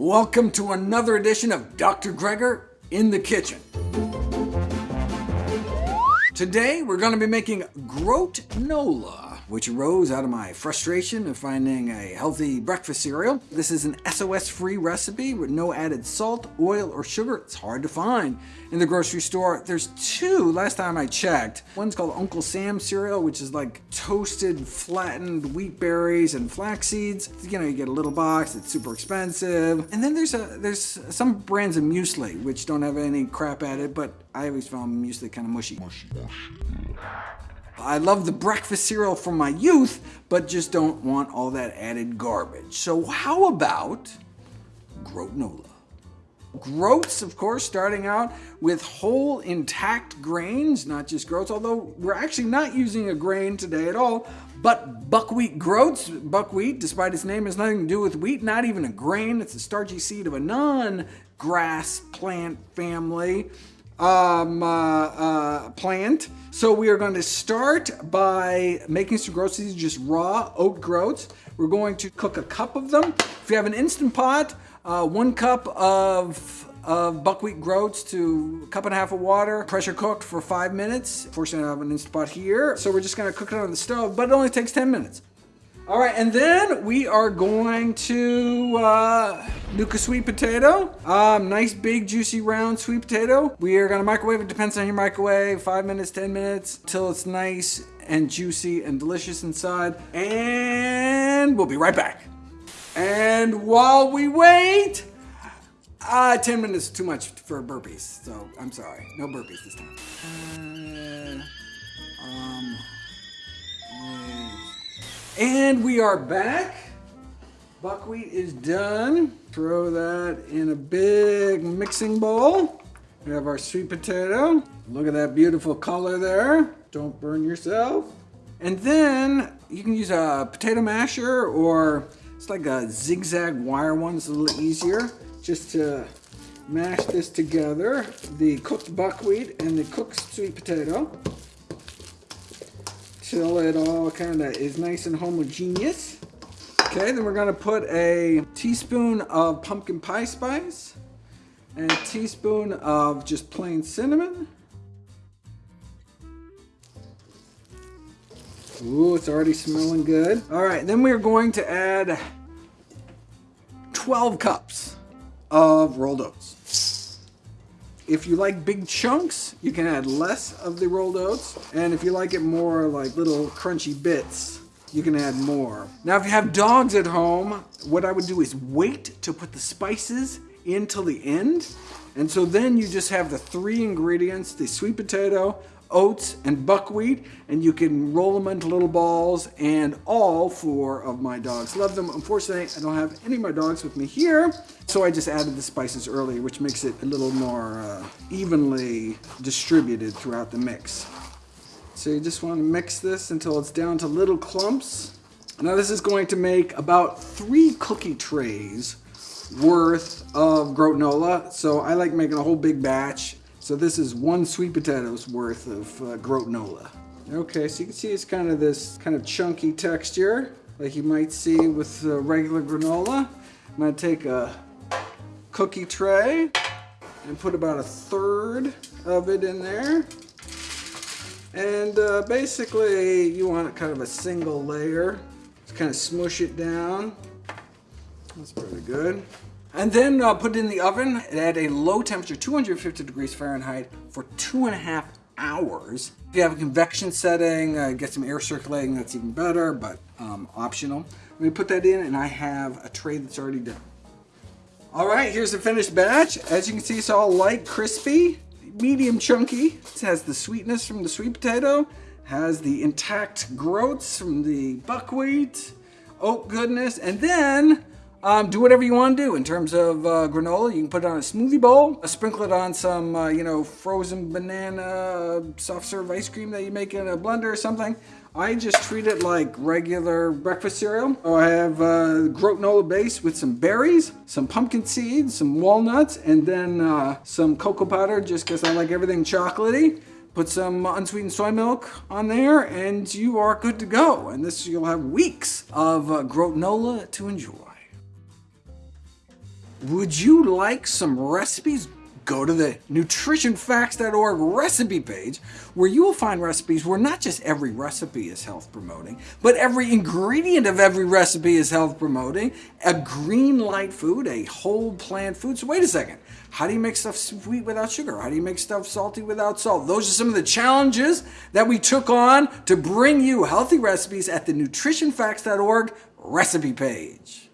Welcome to another edition of Dr. Greger in the Kitchen. Today we're going to be making Groat-Nola which arose out of my frustration of finding a healthy breakfast cereal. This is an SOS-free recipe with no added salt, oil, or sugar. It's hard to find in the grocery store. There's two last time I checked. One's called Uncle Sam cereal, which is like toasted, flattened wheat berries and flax seeds. You know, you get a little box, it's super expensive. And then there's a there's some brands of muesli, which don't have any crap added, but I always found muesli kind of mushy. mushy, mushy. I love the breakfast cereal from my youth, but just don't want all that added garbage. So how about Groat-Nola? Groats, of course, starting out with whole intact grains, not just groats, although we're actually not using a grain today at all, but buckwheat groats. Buckwheat, despite its name, has nothing to do with wheat, not even a grain. It's a starchy seed of a non-grass plant family um, uh, uh, plant. So we are going to start by making some. These just raw oat groats. We're going to cook a cup of them. If you have an Instant Pot, uh, one cup of of buckwheat groats to a cup and a half of water, pressure cooked for five minutes. Fortunately, I have an Instant Pot here, so we're just gonna cook it on the stove, but it only takes 10 minutes. All right, and then we are going to uh, nuke a sweet potato. Um, nice big juicy round sweet potato. We are gonna microwave it, depends on your microwave, five minutes, 10 minutes, till it's nice and juicy and delicious inside. And we'll be right back. And while we wait, uh, 10 minutes is too much for burpees, so I'm sorry. No burpees this time. Uh, um, and we are back. Buckwheat is done. Throw that in a big mixing bowl. We have our sweet potato. Look at that beautiful color there. Don't burn yourself. And then you can use a potato masher or it's like a zigzag wire one. It's a little easier just to mash this together. The cooked buckwheat and the cooked sweet potato till it all kind of is nice and homogeneous. Okay, then we're to put a teaspoon of pumpkin pie spice and a teaspoon of just plain cinnamon. Ooh, it's already smelling good. All right, then we're going to add 12 cups of rolled oats. If you like big chunks, you can add less of the rolled oats. And if you like it more like little crunchy bits, you can add more. Now, if you have dogs at home, what I would do is wait to put the spices in till the end. And so then you just have the three ingredients, the sweet potato, oats, and buckwheat, and you can roll them into little balls, and all four of my dogs love them. Unfortunately, I don't have any of my dogs with me here, so I just added the spices earlier, which makes it a little more uh, evenly distributed throughout the mix. So you just want to mix this until it's down to little clumps. Now this is going to make about three cookie trays worth of Groat-Nola. So I like making a whole big batch so this is one sweet potato's worth of uh. Okay, so you can see it's kind of this kind of chunky texture, like you might see with uh, regular granola. I'm gonna take a cookie tray and put about a third of it in there. And uh, basically, you want kind of a single layer. Just kind of smush it down. That's pretty good. And then uh, put it in the oven at a low temperature, 250 degrees Fahrenheit, for two and a half hours. If you have a convection setting, uh, get some air circulating, that's even better, but um, optional. Let me put that in, and I have a tray that's already done. All right, here's the finished batch. As you can see, it's all light, crispy, medium chunky. It has the sweetness from the sweet potato, has the intact groats from the buckwheat, oat goodness, and then um, do whatever you want to do in terms of uh, granola. You can put it on a smoothie bowl, sprinkle it on some, uh, you know, frozen banana soft serve ice cream that you make in a blender or something. I just treat it like regular breakfast cereal. So I have uh, Groat-Nola base with some berries, some pumpkin seeds, some walnuts, and then uh, some cocoa powder just because I like everything chocolatey. Put some unsweetened soy milk on there and you are good to go. And this you'll have weeks of uh, Groat-Nola to enjoy. Would you like some recipes? Go to the nutritionfacts.org recipe page, where you will find recipes where not just every recipe is health promoting, but every ingredient of every recipe is health promoting, a green light food, a whole plant food. So wait a second, how do you make stuff sweet without sugar? How do you make stuff salty without salt? Those are some of the challenges that we took on to bring you healthy recipes at the nutritionfacts.org recipe page.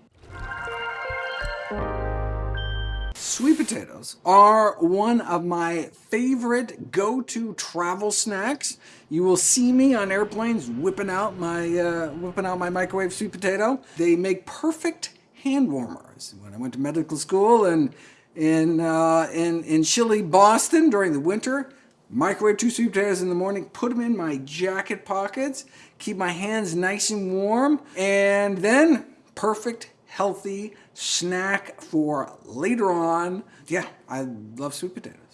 Sweet potatoes are one of my favorite go-to travel snacks. You will see me on airplanes whipping out my uh, whipping out my microwave sweet potato. They make perfect hand warmers. When I went to medical school and in, uh, in, in chilly Boston during the winter, microwave two sweet potatoes in the morning, put them in my jacket pockets, keep my hands nice and warm, and then perfect healthy snack for later on. Yeah, I love sweet potatoes.